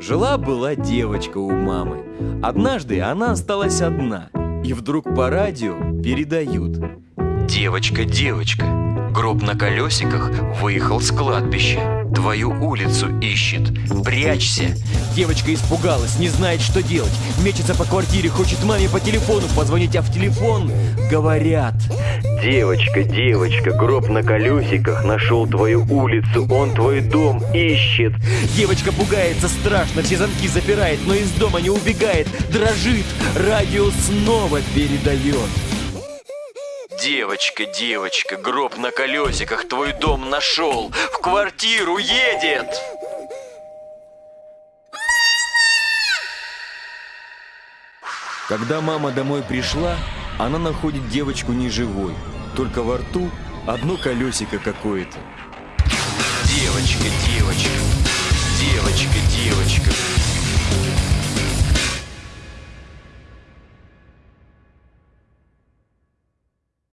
Жила-была девочка у мамы. Однажды она осталась одна, и вдруг по радио передают. Девочка, девочка, гроб на колесиках выехал с кладбища. Твою улицу ищет. Прячься. Девочка испугалась, не знает, что делать. Мечется по квартире, хочет маме по телефону позвонить, а в телефон говорят. Девочка, девочка, гроб на колесиках нашел твою улицу, он твой дом ищет. Девочка пугается страшно, все замки запирает, но из дома не убегает, дрожит, радио снова передает. Девочка, девочка, гроб на колесиках твой дом нашел, в квартиру едет. Когда мама домой пришла, она находит девочку неживой, только во рту одно колесико какое-то. Девочка, девочка,